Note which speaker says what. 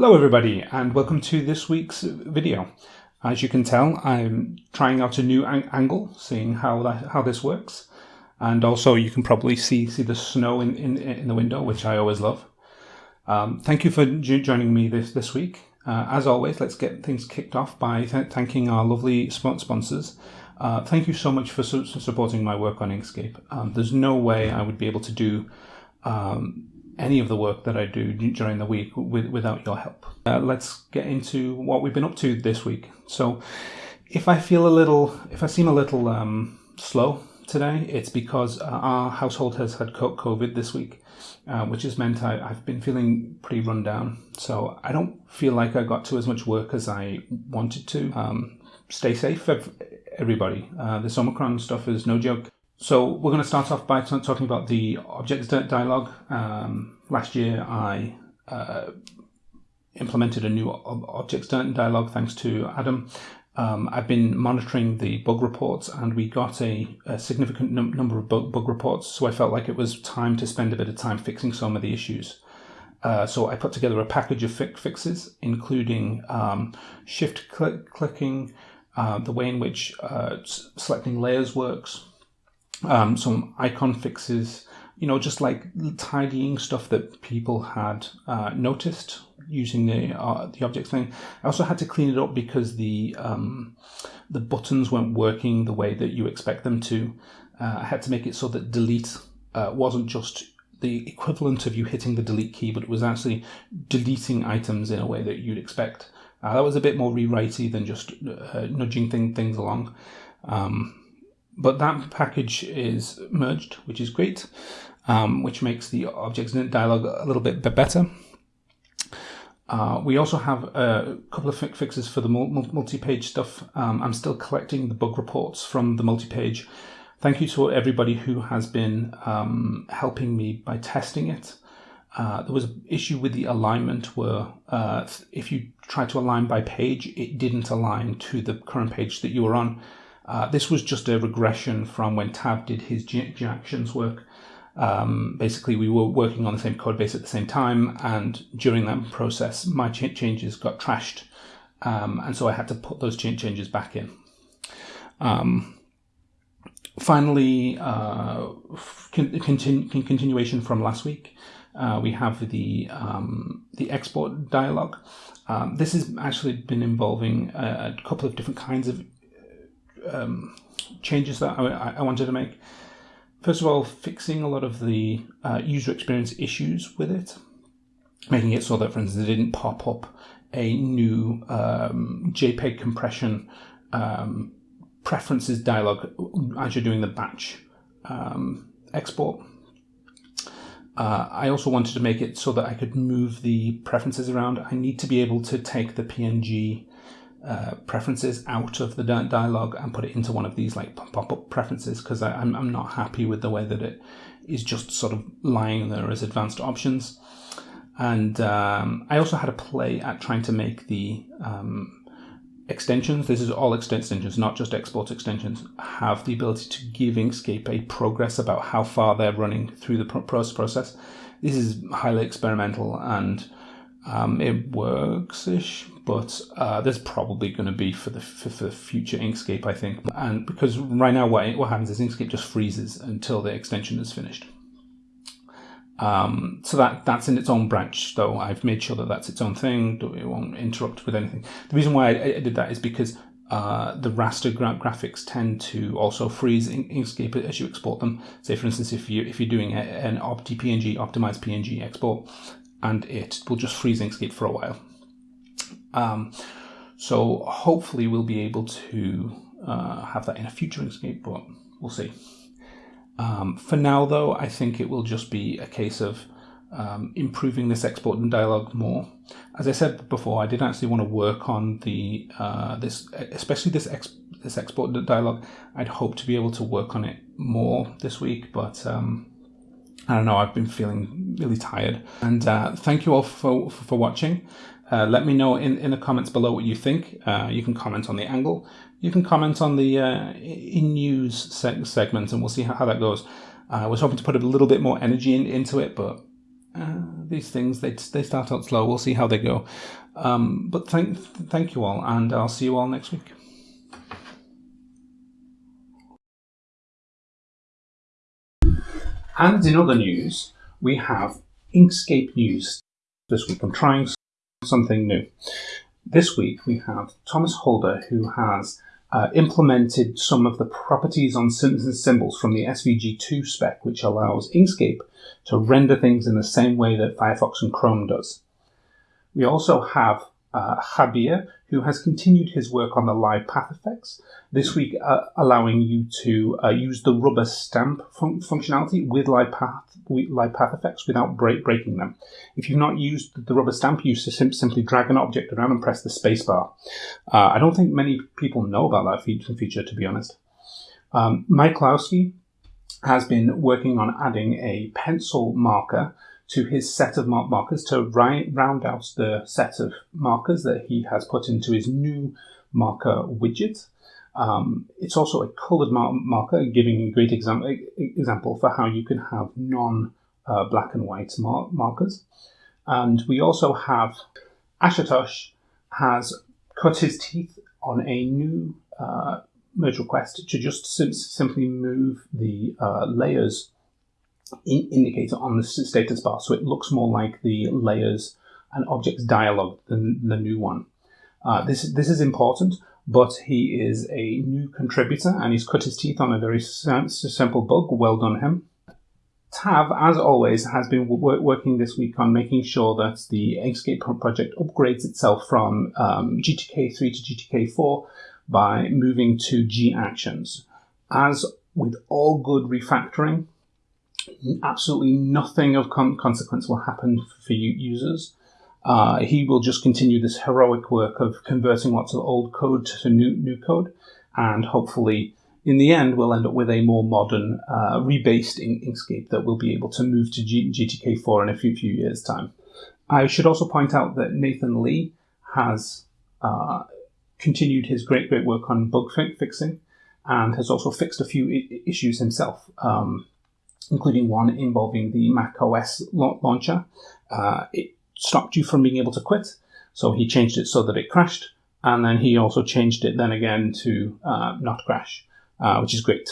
Speaker 1: Hello everybody and welcome to this week's video. As you can tell I'm trying out a new ang angle, seeing how that, how this works. And also you can probably see see the snow in, in, in the window, which I always love. Um, thank you for joining me this, this week. Uh, as always, let's get things kicked off by th thanking our lovely sponsors. Uh, thank you so much for su supporting my work on Inkscape. Um, there's no way I would be able to do um, any of the work that I do during the week with, without your help. Uh, let's get into what we've been up to this week. So if I feel a little, if I seem a little um, slow today, it's because uh, our household has had COVID this week, uh, which has meant I, have been feeling pretty run down. So I don't feel like I got to as much work as I wanted to. Um, stay safe, everybody. Uh, this Omicron stuff is no joke. So we're going to start off by talking about the objects dialog. Um, last year I uh, implemented a new objects dialog thanks to Adam. Um, I've been monitoring the bug reports and we got a, a significant num number of bug, bug, reports, so I felt like it was time to spend a bit of time fixing some of the issues. Uh, so I put together a package of fi fixes, including um, shift click clicking, uh, the way in which uh, selecting layers works, um, some icon fixes, you know, just like tidying stuff that people had uh, noticed using the uh, the objects thing. I also had to clean it up because the um, the buttons weren't working the way that you expect them to. Uh, I had to make it so that delete uh, wasn't just the equivalent of you hitting the delete key, but it was actually deleting items in a way that you'd expect. Uh, that was a bit more rewritey than just uh, nudging thing, things along. Um, but that package is merged, which is great, um, which makes the objects in dialog a little bit better. Uh, we also have a couple of fixes for the multi-page stuff. Um, I'm still collecting the bug reports from the multi-page. Thank you to everybody who has been um, helping me by testing it. Uh, there was an issue with the alignment where uh, if you try to align by page, it didn't align to the current page that you were on. Uh, this was just a regression from when Tav did his G-Actions work. Um, basically, we were working on the same code base at the same time, and during that process, my ch changes got trashed, um, and so I had to put those ch changes back in. Um, finally, uh, con continu continuation from last week, uh, we have the um, the export dialog. Um, this has actually been involving a couple of different kinds of um, changes that I, I, wanted to make. First of all, fixing a lot of the uh, user experience issues with it, making it so that, for instance, it didn't pop up a new um, JPEG compression um, preferences dialog as you're doing the batch um, export. Uh, I also wanted to make it so that I could move the preferences around. I need to be able to take the PNG uh, preferences out of the dialog and put it into one of these like pop-up preferences because I'm, I'm not happy with the way that it is just sort of lying there as advanced options. And um, I also had a play at trying to make the um, extensions, this is all extensions, not just export extensions, have the ability to give Inkscape a progress about how far they're running through the process. This is highly experimental and um, it works-ish, but uh, there's probably going to be for the for, for future Inkscape, I think. And because right now what, what happens is Inkscape just freezes until the extension is finished. Um, so that that's in its own branch, though I've made sure that that's its own thing. It won't interrupt with anything. The reason why I, I did that is because uh, the raster gra graphics tend to also freeze in Inkscape as you export them. Say, for instance, if you if you're doing a, an OptiPNG optimized PNG export, and it will just freeze Inkscape for a while. Um, so hopefully we'll be able to uh, have that in a future Inkscape, but we'll see. Um, for now, though, I think it will just be a case of um, improving this export and dialog more. As I said before, I did actually want to work on the uh, this, especially this ex this export dialog. I'd hope to be able to work on it more this week, but um, I don't know, I've been feeling really tired. And uh, thank you all for, for, for watching. Uh, let me know in, in the comments below what you think. Uh, you can comment on the angle. You can comment on the uh, in news seg segment and we'll see how, how that goes. I was hoping to put a little bit more energy in, into it, but uh, these things they they start out slow. We'll see how they go. Um, but thank thank you all, and I'll see you all next week. And in other news, we have Inkscape news this week. I'm trying something new. This week we have Thomas Holder, who has uh, implemented some of the properties on symbols from the SVG2 spec, which allows Inkscape to render things in the same way that Firefox and Chrome does. We also have uh, Javier, who has continued his work on the live path effects, this week uh, allowing you to uh, use the rubber stamp fun- functionality with live path, live path effects without break- breaking them. If you've not used the rubber stamp, you sim- simply drag an object around and press the spacebar. Uh, I don't think many people know about that feature, to be honest. Um, Mike Kowalski has been working on adding a pencil marker to his set of mark markers to round out the set of markers that he has put into his new marker widget. Um, it's also a colored mar marker, giving a great example example for how you can have non uh, black and white mar markers. And we also have Ashutosh has cut his teeth on a new uh, merge request to just sim simply move the uh, layers in indicator on the status bar, so it looks more like the layers and objects dialog than the new one. Uh, this this is important, but he is a new contributor and he's cut his teeth on a very simple bug. Well done, him. Tav, as always, has been working this week on making sure that the Inkscape project upgrades itself from um, GTK3 to GTK4 by moving to G actions. As with all good refactoring, absolutely nothing of con- consequence will happen for users. Uh, he will just continue this heroic work of converting lots of old code to new new code, and hopefully, in the end, we'll end up with a more modern, uh, rebased Inkscape that we'll be able to move to G- GTK4 in a few few years' time. I should also point out that Nathan Lee has uh, continued his great great work on bug fi- fixing, and has also fixed a few issues himself. Um, including one involving the Mac OS launcher. Uh, it stopped you from being able to quit, so he changed it so that it crashed, and then he also changed it then again to uh, not crash, uh, which is great.